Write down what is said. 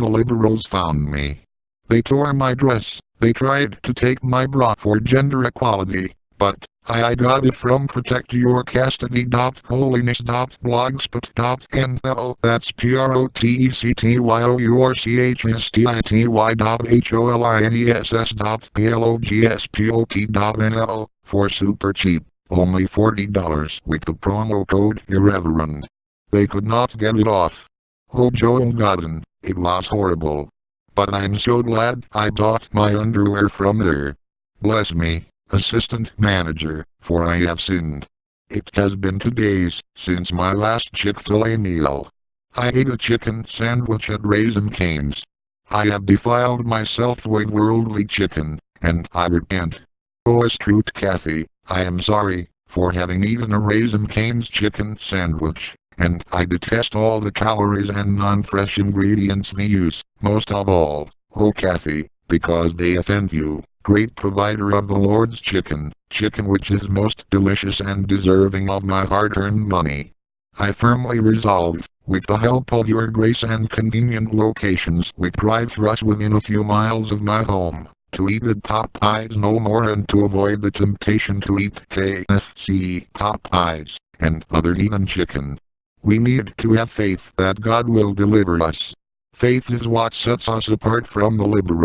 the liberals found me. They tore my dress, they tried to take my bra for gender equality, but I, I got it from protectyourchastity.holiness.blogspot.nl That's P-R-O-T-E-C-T-Y-O-U-R-C-H-S-T-I-T-Y dot H-O-L-I-N-E-S-S dot P-L-O-G-S-P-O-T dot For super cheap, only $40 with the promo code Irreverend. They could not get it off. Oh Joel Godden, it was horrible. But I'm so glad I bought my underwear from there. Bless me, assistant manager, for I have sinned. It has been two days since my last Chick-fil-A meal. I ate a chicken sandwich at Raising Cane's. I have defiled myself with worldly chicken, and I repent. Oh S. Truett Cathy, I am sorry, for having eaten a Raising Cane's chicken sandwich and I detest all the calories and non-fresh ingredients they use, most of all, oh Cathy, because they offend you, great provider of the Lord's chicken, chicken which is most delicious and deserving of my hard-earned money. I firmly resolve, with the help of your grace and convenient locations with drive-thrus within a few miles of my home, to eat at Popeyes no more and to avoid the temptation to eat KFC, Popeyes, and other heathen chicken. We need to have faith that God will deliver us. Faith is what sets us apart from the liberal.